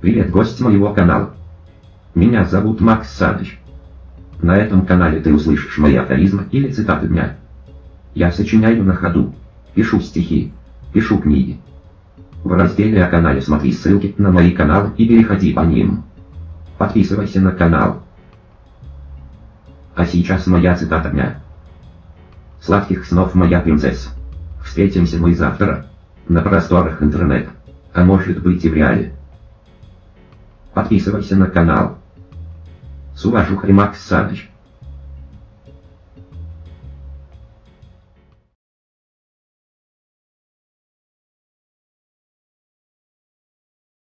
Привет, гость моего канала. Меня зовут Макс Саныч. На этом канале ты услышишь мои афоризмы или цитаты дня. Я сочиняю на ходу, пишу стихи, пишу книги. В разделе о канале смотри ссылки на мои каналы и переходи по ним. Подписывайся на канал. А сейчас моя цитата дня. Сладких снов, моя принцесса. Встретимся мы завтра. На просторах интернета. А может быть и в реале. Подписывайся на канал. С уважухой Макс Саныч.